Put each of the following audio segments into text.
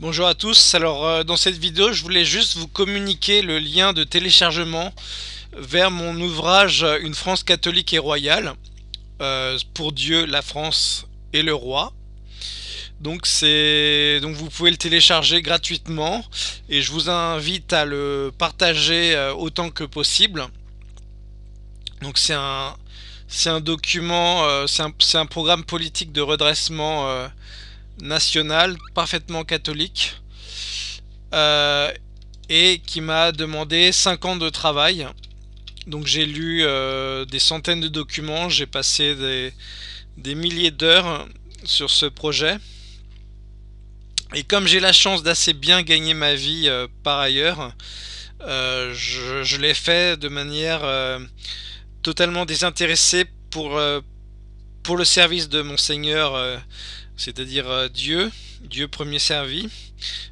Bonjour à tous, alors euh, dans cette vidéo je voulais juste vous communiquer le lien de téléchargement vers mon ouvrage Une France catholique et royale euh, pour Dieu, la France et le roi. Donc c'est donc vous pouvez le télécharger gratuitement et je vous invite à le partager euh, autant que possible. Donc c'est un document, c'est un, programme politique de redressement national, parfaitement catholique, euh, et qui m'a demandé 5 ans de travail. Donc j'ai lu euh, des centaines de documents, j'ai passé des, milliers d'heures sur ce projet. Et comme j'ai la chance d'assez bien gagner ma vie euh, par ailleurs, je, l'ai fait de manière totalement désintéressée pour, pour le service de mon Seigneur c'est-à-dire euh, Dieu, Dieu premier servi,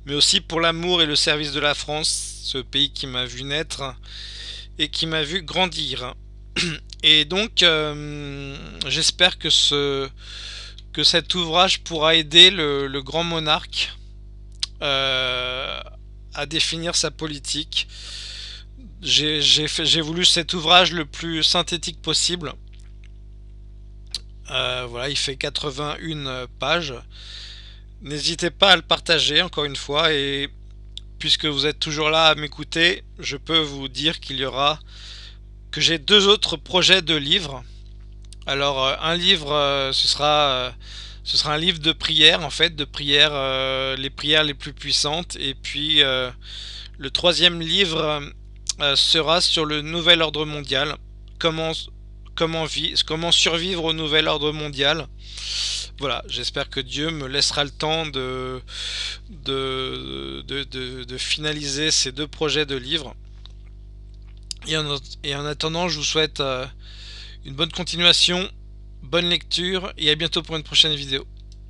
mais aussi pour l'amour et le service de la France, ce pays qui m'a vu naître et qui m'a vu grandir. Et donc, euh, j'espère que, ce, que cet ouvrage pourra aider le, grand monarque euh, à définir sa politique. J'ai voulu cet ouvrage le plus synthétique possible euh, voilà, il fait 81 pages. N'hésitez pas à le partager encore une fois et puisque vous êtes toujours là à m'écouter, je peux vous dire qu'il y aura que j'ai deux autres projets de livres. Alors euh, un livre, euh, ce sera ce sera un livre de prières en fait, de prières, les prières les plus puissantes. Et puis le troisième livre sera sur le nouvel ordre mondial. Comment comment, survivre au nouvel ordre mondial. Voilà, j'espère que Dieu me laissera le temps de finaliser ces deux projets de livres. Et en, et en attendant, je vous souhaite euh, une bonne continuation, bonne lecture et à bientôt pour une prochaine vidéo.